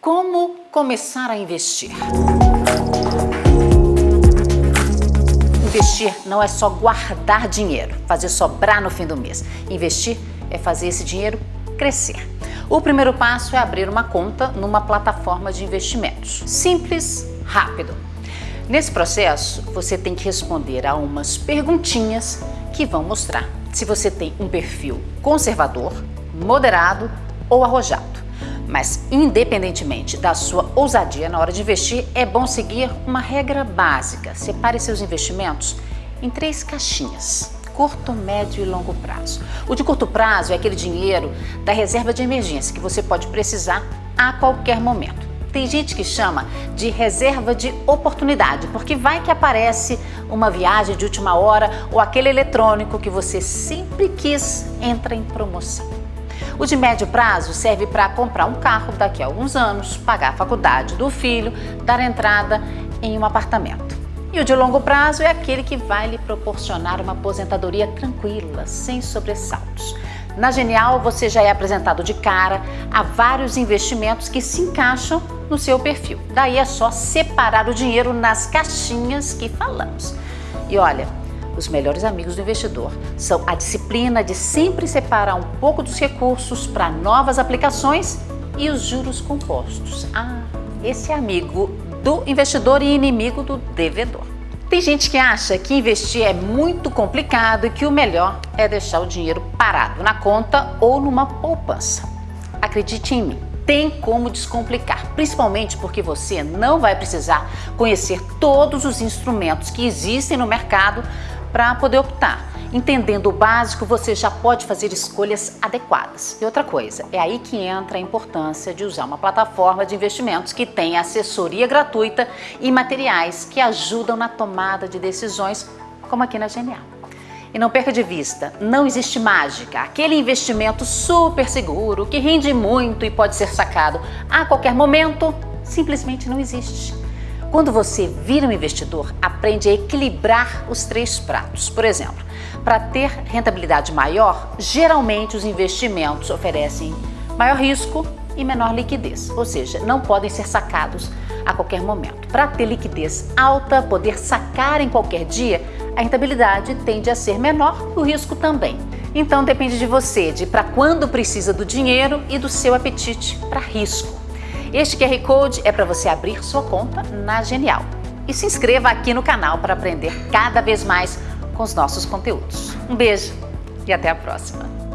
Como começar a investir? Investir não é só guardar dinheiro, fazer sobrar no fim do mês. Investir é fazer esse dinheiro crescer. O primeiro passo é abrir uma conta numa plataforma de investimentos. Simples, rápido. Nesse processo, você tem que responder a umas perguntinhas que vão mostrar se você tem um perfil conservador, moderado ou arrojado. Mas, independentemente da sua ousadia na hora de investir, é bom seguir uma regra básica. Separe seus investimentos em três caixinhas curto, médio e longo prazo. O de curto prazo é aquele dinheiro da reserva de emergência que você pode precisar a qualquer momento. Tem gente que chama de reserva de oportunidade, porque vai que aparece uma viagem de última hora ou aquele eletrônico que você sempre quis entra em promoção. O de médio prazo serve para comprar um carro daqui a alguns anos, pagar a faculdade do filho, dar entrada em um apartamento. E o de longo prazo é aquele que vai lhe proporcionar uma aposentadoria tranquila, sem sobressaltos. Na Genial, você já é apresentado de cara a vários investimentos que se encaixam no seu perfil. Daí é só separar o dinheiro nas caixinhas que falamos. E olha, os melhores amigos do investidor são a disciplina de sempre separar um pouco dos recursos para novas aplicações e os juros compostos. Ah, esse é amigo do investidor e inimigo do devedor. Tem gente que acha que investir é muito complicado e que o melhor é deixar o dinheiro parado na conta ou numa poupança. Acredite em mim, tem como descomplicar, principalmente porque você não vai precisar conhecer todos os instrumentos que existem no mercado para poder optar. Entendendo o básico, você já pode fazer escolhas adequadas. E outra coisa, é aí que entra a importância de usar uma plataforma de investimentos que tem assessoria gratuita e materiais que ajudam na tomada de decisões, como aqui na Genial. E não perca de vista, não existe mágica. Aquele investimento super seguro, que rende muito e pode ser sacado a qualquer momento, simplesmente não existe. Quando você vira um investidor, aprende a equilibrar os três pratos. Por exemplo, para ter rentabilidade maior, geralmente os investimentos oferecem maior risco e menor liquidez, ou seja, não podem ser sacados a qualquer momento. Para ter liquidez alta, poder sacar em qualquer dia, a rentabilidade tende a ser menor e o risco também. Então depende de você, de para quando precisa do dinheiro e do seu apetite para risco. Este QR Code é para você abrir sua conta na Genial. E se inscreva aqui no canal para aprender cada vez mais com os nossos conteúdos. Um beijo e até a próxima!